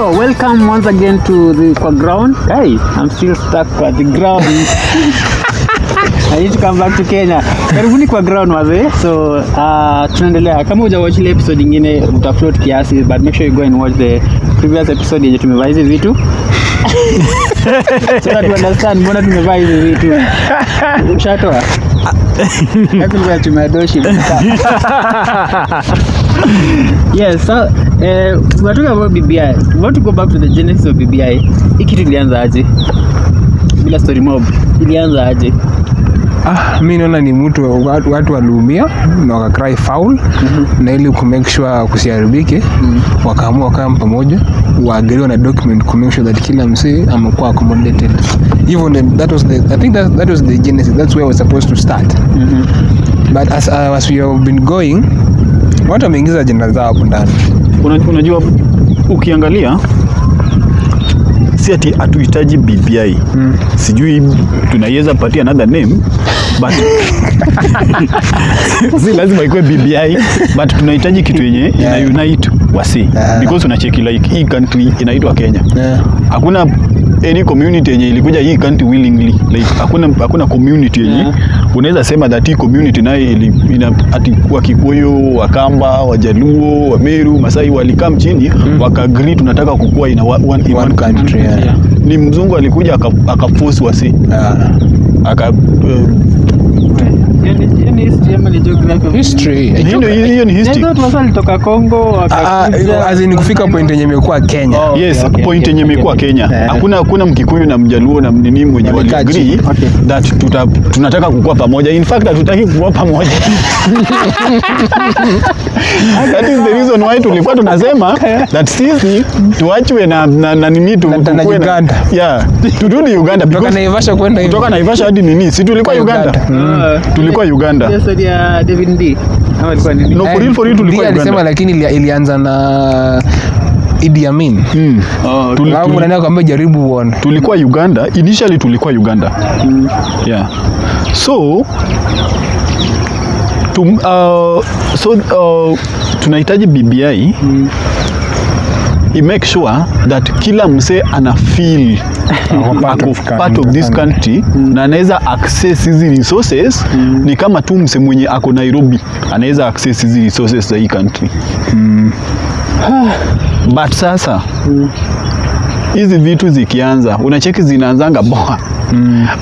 Yo, welcome once again to the kwa ground. Hey, I'm still stuck kwa the ground. I need to come back to Kenya. Karibuni kwa ground wazee. So, uh, tunaendelea. Kama hujawatch ile episode nyingine utafloat kiasi, but make sure you go and watch the previous episode yenye tumevaa hizi vitu. so that you understand mbona tumevaa hizi vitu. Mshatoa. Ndio tumeadoshi. Yes, so we're talking about BBI. We want to go back to the genesis of BBI. Hii kitu ilianza aje? Bila story mob. Ilianza aje? Ah, mi naona ni mtu watu, watu waliumia na wakacry foul na ili kumake sure kusiharibike wakaamua wakaa pamoja waagiriwa na document kumake sure that kila msee amekuwa accommodated hivyo that was the I think that, that was the genesis that's where we're supposed to start but as, uh, as we have been going watu wameingiza jina zao hapo ndani unajua ukiangalia si ati hatuhitaji BBI Mm. sijui tunaiweza patia another name but si lazima ikuwe BBI but tunahitaji kitu yenye ina Yeah. unite wasi Yeah. because unacheki like hii country inaitwa Kenya yeah. hakuna any community yenye ilikuja hii country willingly like hakuna hakuna community yenye Yeah. unaweza sema that hii community nayo ili- ina ati wa Kikuyu, Wakamba, Wajaluo, Wameru, Masai walikam chini mm. wakagree tunataka kukua in a one, one, in One one country. country, yeah. Yeah. Ni mzungu alikuja aka- akaforce wasi Yeah. aka uh, Hiyo ni- hiyo ni history ama ni geography history hiyo ni history. thought wasa walitoka Congo Ah, ah, as in kufika point yenye imekuwa Kenya Oh. Yes, Okay, okay, point yenye okay, imekuwa okay. Kenya. Yeah. Hakuna hakuna Mkikuyu na Mjaluo na mnini mwenye wali agree that tuta, tunataka kukua pamoja. In fact hatutaki kukua pamoja. That is the reason why tulikuwa tunasema that sisi tuachwe na na, na nini tu Na- na Uganda. Yeah. Turudi Uganda kutoka Naivasha kwenda hivi. kutoka Naivasha hadi nini? Si tulikuwa Uganda. Uganda. Mm. Tulikuwa Uganda. Ile story ya David Ndii. Ama ilikuwa nini? No, for real, for real tulikuwa alisema lakini ilianza na Idi Amin. Mm. Oh, Tuli- Alafu tuli- jaribu uone. tulikuwa Uganda initially tulikuwa Uganda yeah so tum, uh, so uh, tunahitaji BBI i make sure that kila msee ana feel part ako of part of this country na anaweza access hizi resources ni kama tu mse mwenye ako Nairobi anaweza access hizi resources za hii country. But sasa hizi vitu zikianza unacheki zinaanzanga boa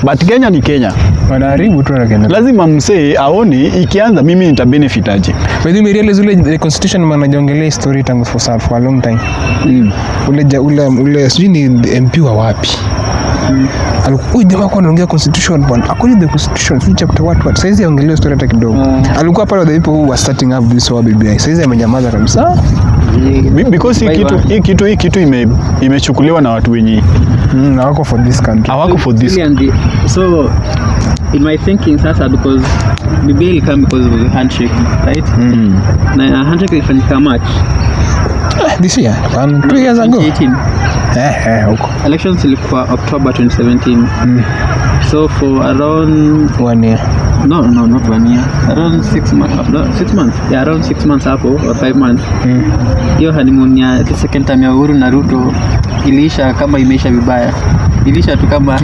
but Kenya ni Kenya Wanaharibu tu Kenya. lazima msee aone ikianza mimi nita benefit aje By the way, realize ule the constitution manajongelea story tangu for, some- for a long time. mm. Ule ja- ule ule sijui ni MP wa wapi. mm. Alikuwa jamaa kwa anaongea constitution bwana. akoni the constitution, sijui chapter what what. Saizi aongelea story hata kidogo. Alikuwa pale the people who were starting up this whole BBI. Saizi amenyamaza kabisa. Be- because hii kitu hii kitu hii kitu ime imechukuliwa na watu wenye Mm, na wako for this country. hawako for this Really and the- so in my thinking sasa because bibi ilikam because of the handshake right mm. na handshake ilifanyika March This year, and two years ago. 2018 Eh, eh, huko. elections ilikuwa October 2017 mm. so for around One year. no no not one year around six months no, six months yeah around six months hapo or five months hiyo honeymoon ya the second time ya Uhuru na Ruto iliisha kama imeisha vibaya iliisha tu kama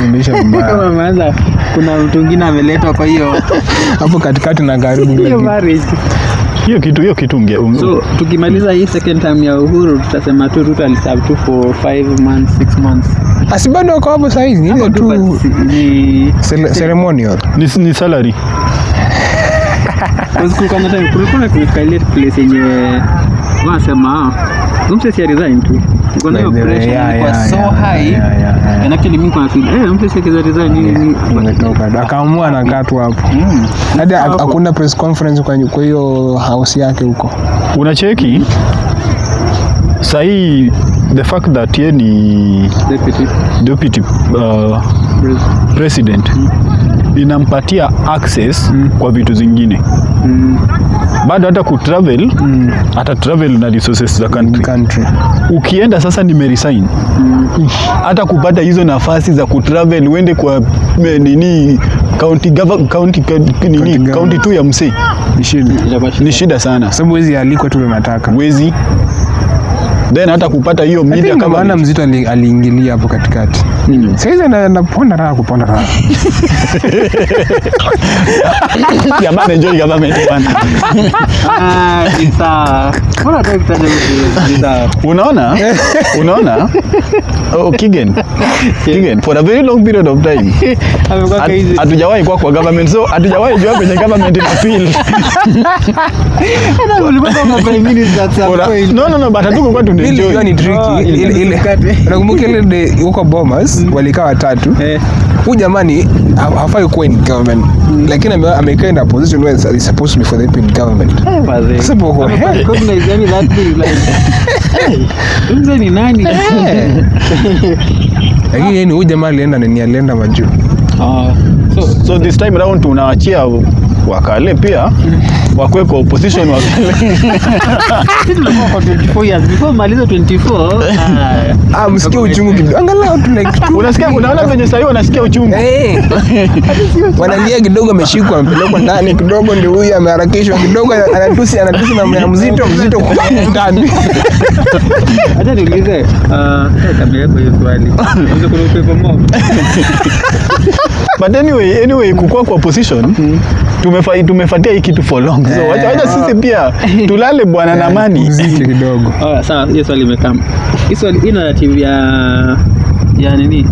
kama maana kuna mtu mwingine ameletwa kwa hiyo Hapo katikati na karibu hiyo kitu. marriage. Hiyo kitu hiyo kitu unge um, so tukimaliza hii second time ya Uhuru tutasema tu Ruto aliserve tu for 5 months 6 months. Asi bado wako hapo saa ni ile tu ni ceremonial. ni, ni salary. Kwa kulikuwa na time kulikuwa kuna kumefika ile place yenye wanasema ah, mtu si resign tu Kwa nini hiyo pressure yeah, ilikuwa so yeah, high yeah, yeah, yeah. and actually mimi kwa feel eh mtu si akiza resign nini nini Umetoka. Akaamua na katu hapo. Mm. Hadi hakuna press conference kwa hiyo house yake huko. unacheki sahii the fact that ye ni Deputy deputy uh, President. mm. inampatia access mm. kwa vitu zingine Mm. bado hata kutravel Mm. ata travel na resources za country Country. ukienda sasa nimeresign hata kupata hizo nafasi za kutravel uende kwa me, nini county government county, county, nini county tu ya msee Ni shida. Sana Sababu hizi alikuwa tu unataka. wezi then hata kupata hiyo media kama maana mzito aliingilia hapo katikati. Saizi ana- anaponda raha kuponda raha. Jamaa enjoy government bwana. Ah, mtu? Ni unaona? Unaona? Oh, Kigen Kigen for a very long period of time. Hatujawahi kuwa kwa government so hatujawahi jua kwenye government ina feel. No no no but hatukuwa Ile tunaenjoy ni tricky. Ile ilikuwa ile nakumbuka de huko Bomas walikaa watatu. Huu huyu jamani ha- hafai kuwa in government. Lakini ame- amekaa in a position where he's supposed to be for the in government. Eh. Sasa uko, Amekuwa hey. recognized, yani that thing like, mzee ni nani? lakini yeye ni huyu jamaa alienda nini alienda majuu. Ah, so, so this time round tunaachia wakale pia wakwe kwa opposition wakale msikia tulikuwa kwa 24 years. Before maliza 24, ah, ah uchungu kidogo angalau tu like unasikia unaona venye sahii wanasikia uchungu Eh. wanalia kidogo ameshikwa amepelekwa ndani kidogo ndio huyu ameharakishwa kidogo anatusi anatusi mama ya mzito mzito kwa ndani acha niulize, ah, kabla yako hiyo swali. Kuna upepo mob? but anyway anyway kukua kwa opposition tumefa, tumefatia hii kitu for long. So wacha wacha sisi pia tulale bwana na mani mzito kidogo. Oh, sawa, hiyo swali imekama. Hii swali hii narrative ya ya nini?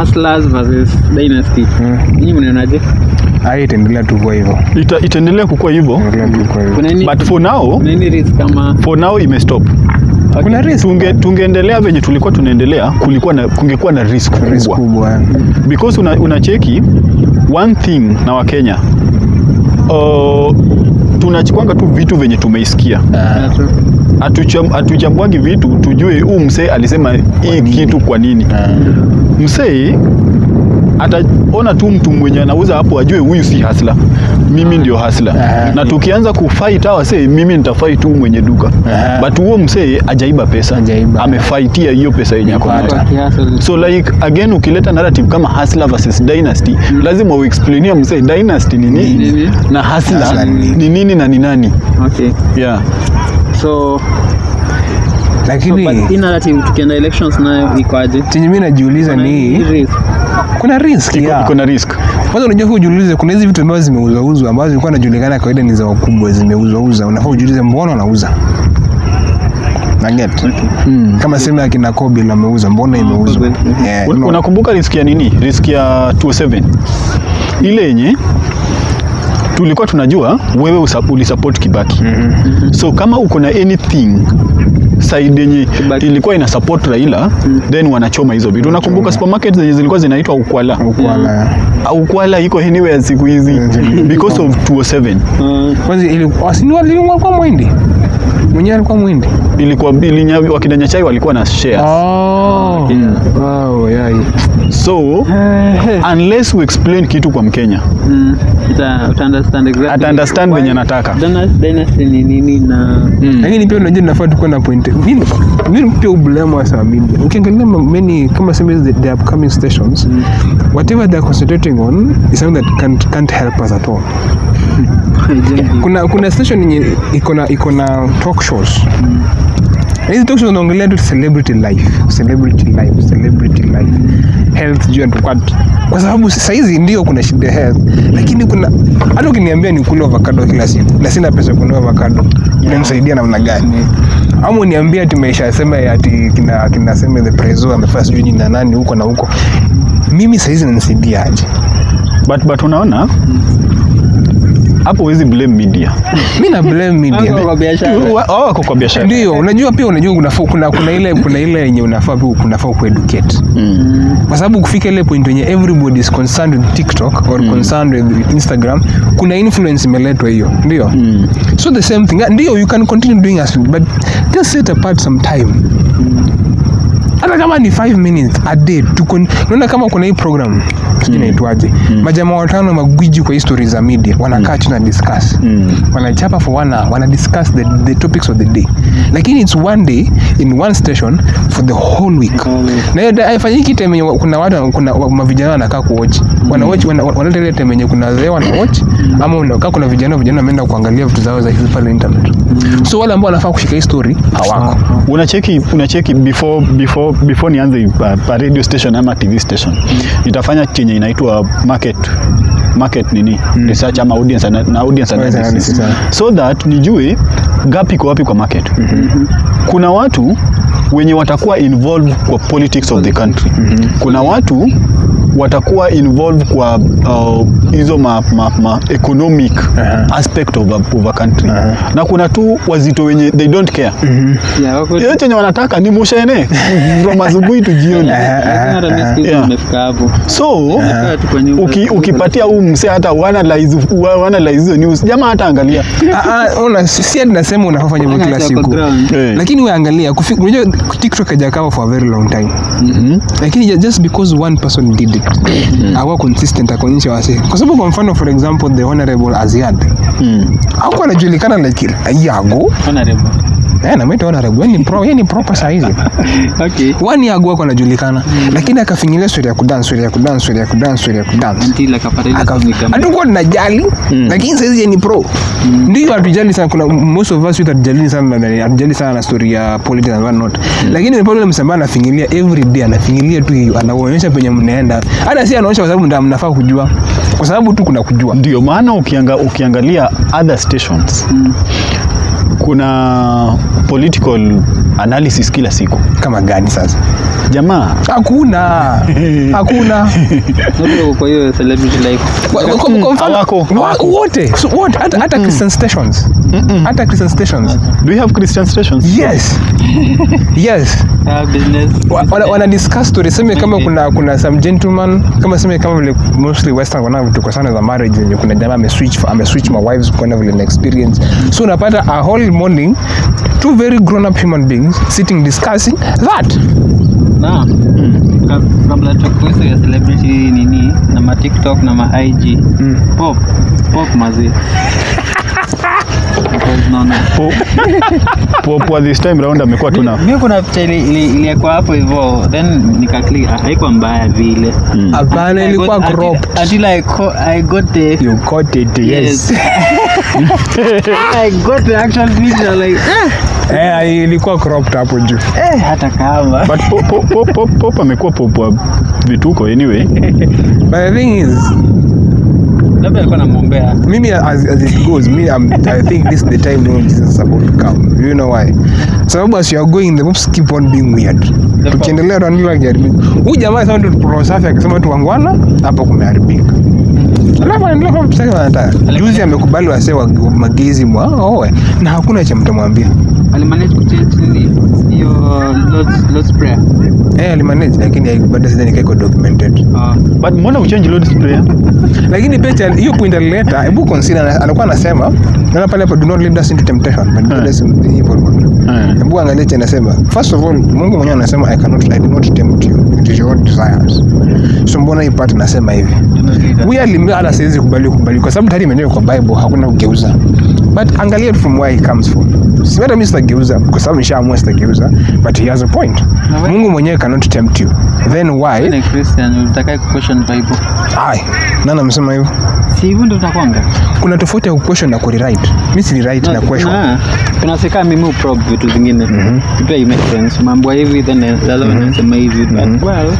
Hustlers versus Dynasty. Mm. Nyinyi mnaonaje? ai itaendelea tu kwa hivyo. Ita, itaendelea kukua hivyo. But for now nini risk kama for now imestop. Kuna risk. Tunge tungeendelea venye tulikuwa tunaendelea kulikuwa na kungekuwa na risk risk kubwa. kubwa. Because una, unacheki one thing na wakenya uh, tunachikwanga tu vitu venye tumeisikia. Uh, hatuchambwangi vitu tujue huu msee alisema hii kitu kwa nini. Msee ataona tu mtu mwenye anauza hapo ajue huyu si hasla mimi ndio hasla na tukianza kufight hawa say mimi nitafight tu mwenye duka but huo msee ajaiba pesa Ajaiba. amefaitia hiyo pesa yenye ako nayo so like again ukileta narrative kama hasla versus dynasty mm. lazima uexplainia msee dynasty ni nini Nini? na Hustler ni nini? na ni nani Okay. yeah so lakini tukienda elections nayo ikoaje? chenye mi najiuliza ni risk. kuna risk ya Kuna risk. Kwanza unajua huu ujiulize kuna hizi vitu ambazo zimeuzauzwa ambazo zilikuwa najulikana kawaida ni za wakubwa zimeuzwauza unafaa ujiulize mbona wanauza naget kama sehemu ya kina na ameuza mbona imeuzwa? Kobil. yeah, unakumbuka risk ya nini? Risk ya 207 ile yenye tulikuwa tunajua wewe ulisupport kibaki mm -hmm. so kama uko na anything side yenye ilikuwa ina support raila mm. then wanachoma hizo vitu unakumbuka supermarket zenye zilikuwa zinaitwa ukwala Ukwala. Mm. ukwala iko anywhere siku hizi because of 207 Mm. kwanza ilikuwa si ni wali- walikuwa mwindi mwenyewe alikuwa mwindi ilikuwa ilinya, wakina Nyachai walikuwa na shares. Oh. wow, yeah. so unless we explain kitu kwa mkenya mm, Ita, uta understand exactly. ata understand venye nataka Dynasty- Dynasty ni nini na lakini pia unajua nafaa tukuwa na point. Mimi mimi pia ublame wa saa media ukiangalia ma- many kama sema the, the upcoming stations. Whatever they are concentrating on is something that can't, can't help us at all kuna kuna station yenye iko na iko na talk shows. Mm. hizi talk shows naongelea tu celebrity life celebrity life celebrity life health juu and what. Kwa sababu sasa hizi ndio kuna shida health lakini kuna hata ukiniambia ni kula avocado kila siku na sina pesa kununua avocado inanisaidia namna gani? Ama uniambia ati maisha yasema ati kina kina sema the prezo amefanya sijui nini na nani huko na huko. Mimi saizi nanisaidia aje? But, but unaona hapo huwezi blame media. Mimi na blame media. Kwa biashara. Wa- wao wako kwa biashara. Ndio unajua pia unajua unafaa kuna, kuna ile kuna ile yenye unafaa pia kunafaa kueducate. Mm. kwa sababu kufika ile point yenye everybody is concerned with tiktok or concerned with instagram kuna influence imeletwa hiyo. Ndio. Mm. so the same thing. Ndio you can continue doing as but just set apart some time hata kama ni 5 minutes a day tuko unaona kama kuna hii program sijui naitwaje majamaa watano magwiji kwa history za media wanakaa chini tuna discuss. Mm. wanachapa for one hour wana discuss the, the topics of the day. Mm. lakini it's one day in one station for the whole week. Na hiyo haifanyiki time kuna watu kuna mavijana wanakaa kuwatch wana watch wana- wanaleta ile time yenye kuna wazee wana watch ama unakaa kuna vijana vijana wameenda kuangalia vitu zao za hizi pale internet. So wale ambao wanafaa kushika hii story hawako unacheki unacheki before before before nianze pa a radio station ama tv station nitafanya chenye inaitwa market market nini mm. research ama audience ana- na audience analysis mm. so that nijue gap iko wapi kwa market mm -hmm. kuna watu wenye watakuwa involved kwa politics of the country mm -hmm. kuna watu watakuwa involved kwa uh, hizo ma, ma, ma economic uh -huh. aspect of a, of a country uh -huh. na kuna tu wazito wenye they don't care mm-hmm. yeah, chenye wanataka ni mushene from asubuhi tu jioni Yeah. so uki, ukipatia huu msee hata wanalize hizo news jamaa hata angalia Ah, ah, ona si nasema unafanya hivyo kila siku. Eh. lakini wewe angalia unajua tiktok hajakaa for a very long time Mhm. lakini just because one person did it awa consistent akaonyesha wasi, kwa sababu kwa mfano for example the honorable aziad Mm. hakuwa anajulikana like yago Honorable. Eh, namwita honorable ni pro yeye ni proper saizi Okay. wani yago ako anajulikana. Lakini akafinyilia story ya kudance story ya kudance story ya kudance story ya kudance. Until akapata ile Aka- hatukuwa tunajali lakini saizi ni pro. Ndio hatujali sana. Kuna most of us hatujali sana na- hatujali sana na story ya politics and whatnot. Lakini ni pale msambaa anafinyilia every day anafinyilia tu anaonyesha penye mnaenda. Hata si anaonyesha kwa sababu ndio mnafaa kujua. Kwa sababu tu kuna kujua. Ndio maana ukianga, ukiangalia other stations kuna political analysis kila siku. Kama gani sasa? Jamaa. Hakuna. Hakuna. Kwa hiyo celebrity life. Kwa- mfano- wote. So wote. Hata hata christian stations. Hata christian stations. Do you have christian stations? Yes. Yes. Ah, business. Wana, wana discuss story. Sema kama kuna kuna some gentleman. Kama sema kama vile mostly western wana vitu kwa sana za marriage yenye kuna jamaa ame switch ame switch my wives kwenda vile na experience. So unapata a whole morning two very grown up human beings sitting discussing that. Na. Ka- Kabla tukuhusu ya celebrity nini na ma TikTok na ma IG. Pop. Pop mazi. Po- this time round amekuwa tuna mimi kuna picha ili- ili- hapo hivyo then nikaklik ah, haikuwa mbaya vile. Hapana ilikuwa cropped. until I co- I got the you got it yes, yes I got the actual picture like eh, eh ilikuwa cropped hapo juu. Eh hata kama. But Pop- Pop- Pop- Pop- Pop amekuwa pop wa vituko anyway. But the thing is labda alikuwa anamwombea. mimi as, as it goes me I'm, i think this is the time when jesus is about to come. Do you know why? Sababu as you are going the moves keep on being weird. Tukiendelea tunaendelea kujaribika huyu jamaa sasa tu pro safi akisema tu wangwana hapo kumeharibika alafu anaendelea kwa mstari anataka. juzi amekubali wase wa magezi mwa oe na hakuna cha mtamwambia. Alimanage kuchange nini? Hiyo Lord's, Lord's prayer. Eh alimanage lakini bado sidhani kaiko documented. Uh, but mbona uchange Lord's prayer? Lakini pia hiyo point alileta hebu consider alikuwa anasema na pale hapo do not lead us into temptation but lead us into evil one Eh. hebu angalia cha anasema first of all Mungu mwenyewe anasema I cannot I do not tempt you is your own desires. So mbona hii part nasema hivi? Alimea hata siwezi kubali kubali kwa sababu tayari imeandikwa kwa Bible hakuna kugeuza. But angalia from where he comes from. Si hata mimi sitageuza kwa sababu nishaamua sitageuza but he has a point. Mungu mwenyewe cannot tempt you. Then why? Ni Christian utakaye question Bible. Ai nani amesema hivyo si hivyo ndio utakwanga kuna tofauti ya kuquestion na kurewrite. Mimi si rewrite na question. kuna kuna sika mimi uprobe vitu zingine. Pia you make sense. Mambo hivi then lazima one anasema hivi but well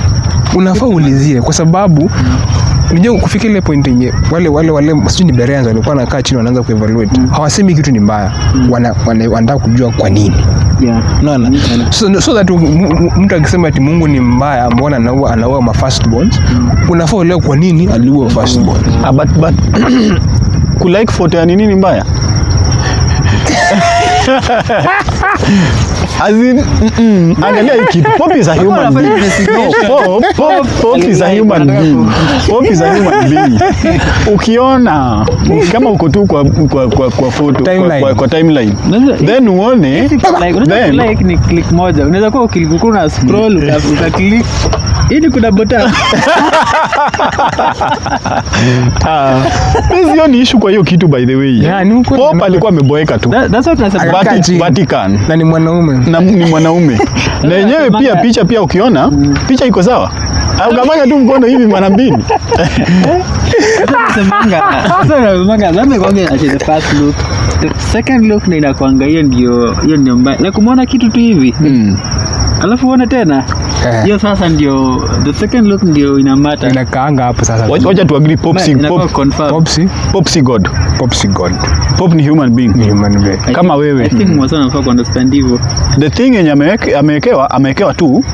unafaa ulizie kwa sababu unajua kufika ile point yenye wale wale wale sio ni Bereans walikuwa wanakaa chini wanaanza kuevaluate. Hawasemi kitu ni mbaya. Wana, wana, wanataka kujua kwa nini. Yeah. Unaona? So, so that mtu akisema ati Mungu ni mbaya mbona anaua anaua ma firstborns unafaa uelewe kwa nini aliua firstborn ah, but, but kulike photo ya nini ni mbaya As in, mm-mm, angalia hii kitu Pop is a human being. Pop, Pop, Pop is a human being. Pop is a human being. Ukiona kama uko tu kwa kwa kwa, kwa photo Timeline. kwa, kwa timeline then uone like then like ni click moja unaweza kuwa ukilikuwa una scroll uka- uka click ili kuna bota Ah, ni issue kwa hiyo kitu by the way. Yeah, ni ukweli. Pope alikuwa ameboeka tu. That- that's what nasema Vatican. Vatican. na ni mwanaume na ni mwanaume na yenyewe pia picha pia ukiona picha iko sawa au gamanya tu mkono hivi mara mbili second look ndio inakwanga hiyo ndio hiyo ndio mbaya na kumwona kitu tu hivi mm. alafu uone tena Eh. hiyo sasa ndio the second look ndio inamata. Inakaanga hapo sasa. Wacha tu agree popsi popsi popsi si god. Popsi god. Pop ni human being. Ni human being. I kama wewe. I think mwasa ku understand hivyo. The thing yenye ameweke- amewekewa amewekewa tu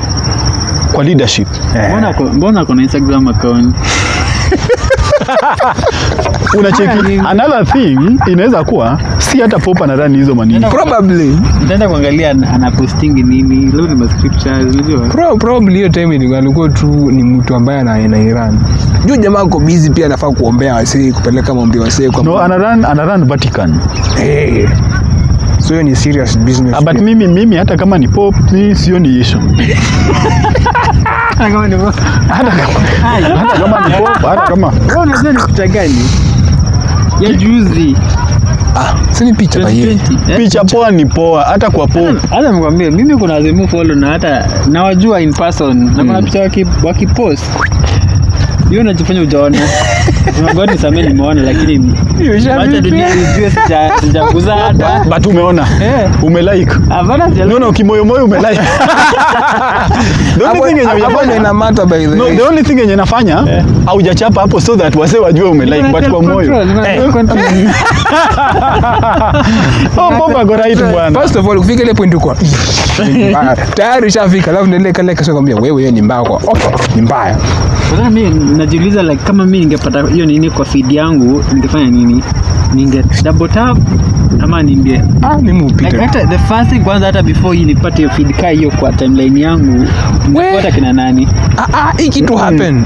kwa leadership. Mbona yeah. mbona kuna instagram account unacheki another thing inaweza kuwa si hata pop anarani hizo manini. Probably. nitaenda kuangalia ana- anapostingi nini leo ni mascriptures unajua. Pro, probably hiyo time ilikuwa alikuwa tu ni mtu ambaye ana ina Iran. Juu jamaa uko busy pia anafaa kuombea wasee kupeleka maombi wasee kwa no anaran anaran Vatican. Hey. So hiyo ni serious business Ah, but mimi mimi hata kama ni pop issue. Kama ni hata kama hata kama ni pop, hata kama. Wewe unajua ni picha gani? Ya juzi. Ah sini picha ba yeye 2020 eh? picha poa ni poa hata kwa pop. hata nikwambie mimi kuna wazimu follow na hata nawajua in person. Na kuna picha waki, wakipost. Hiyo najifanya ujaona God nisamee nimeona lakini wacha dunia ijue sija- hata but umeona Eh. umelike hapana sija- no no kimoyomoyo umelike the only thing yenye hapo ina matter by the no the only thing yenye nafanya haujachapa hapo so that wase wajue umelike but kwa moyo Eh. oh bomba go right bwana first of all kufika ile point uko tayari ushafika alafu ndio ile kale kasema kwambia wewe hiyo ni mbaya kwa okay ni mbaya Sasa mimi najiuliza like kama mimi ningepata hiyo nini kwa feed yangu ningefanya nini? Ninge double tap ama ninge ah mimi like hata the first thing kwanza hata before hii nipate hiyo feed kai hiyo kwa timeline yangu ningefuata kina nani? Ah ah hii kitu happen.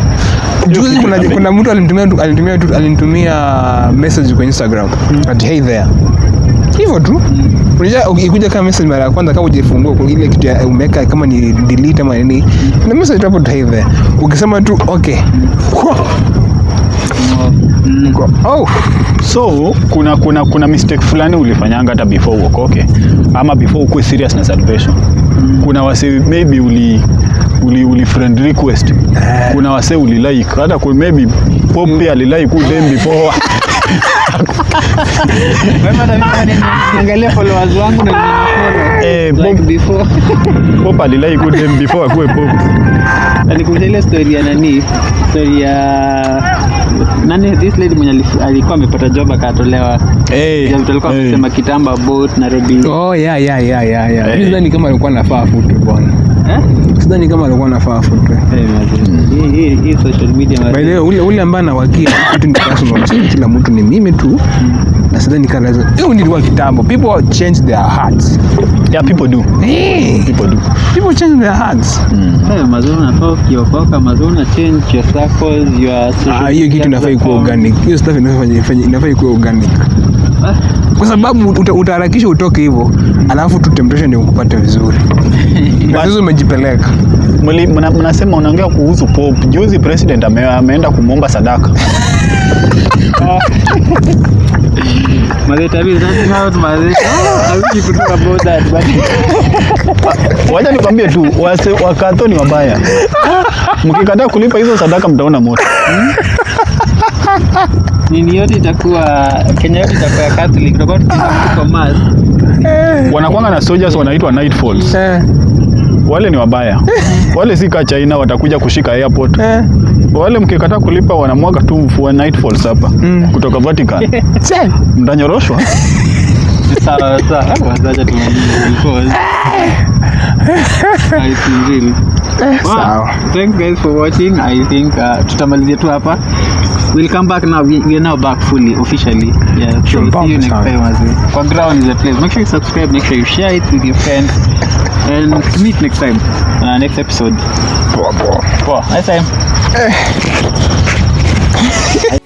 Juzi kuna kuna mtu alinitumia tu- alinitumia tu- alinitumia message kwa Instagram. At hey there. Hivyo tu. Unajua ukikuja kama message mara ya kwanza kama hujafungua kwa ile kitu ya umeweka kama ni delete ama nini na message hapo tu hey there. Ukisema tu okay. Mm. Oh so kuna kuna kuna mistake fulani ulifanyanga hata before uokoke ama before ukue serious na salvation. Kuna wase maybe uli uli, uli friend request. Kuna wase uli like hata kwa maybe pombe ali alilike ku dem before. Wema hata mimi ni- followers wangu na ninafollow Eh, like Bob- before. Pope alilike ku dem before akuwe pop. Na nikuuliza ile story ya nani? Story ya nani this lady mwenye alikuwa amepata job akatolewa eh mtu alikuwa hey. amesema kitamba boat Nairobi oh yeah yeah yeah yeah yeah hey. Sidhani kama alikuwa nafaa futu bwana eh? Sidhani kama alikuwa anafaa afutwe Eh, mazee. Hii- hii social media by the way ule ule ambaye anawakia kitu ni personal kila mtu ni mimi tu. Na sidhani kama lazima hiyo nilikuwa kitambo. People change their hearts. Yeah people do. Hey, people do. People change their hearts. Eh, mazee unafaa ukiokoka mazee na change your circles your social Ah, hiyo kitu inafai kuwa organic. Hiyo stuff inafai inafai kuwa organic. Ah, kwa sababu uta, utaharakisha utoke hivyo alafu tu temptation ndio kupata vizuri. Na umejipeleka. Mnasema unaongea kuhusu pop. juzi president ame, ameenda kumwomba sadaka. Wacha nikwambie tu wakatoni ni wabaya. Mkikataa kulipa hizo sadaka mtaona moto nini yote itakuwa Kenya yote itakuwa ya Catholic. Robot kwa mass wanakwanga na soldiers wanaitwa night falls. Eh, wale ni wabaya. Wale si ka China watakuja kushika airport. Eh. wale mkikata kulipa wanamwaga tu mfua night falls hapa. Mm. kutoka Vatican. Che. mtanyoroshwa. Sawa sawa. Acha tumalize because I think really. Sawa. thanks guys for watching. I think uh, tutamalizia tu hapa we'll come back now. We, we are now back fully officially. Yeah so Sure, see you next time as well for ground is a place. Make sure you subscribe make sure you share it with your friends and meet next time. Uh, next episode. Poa, poa. Poa, nice time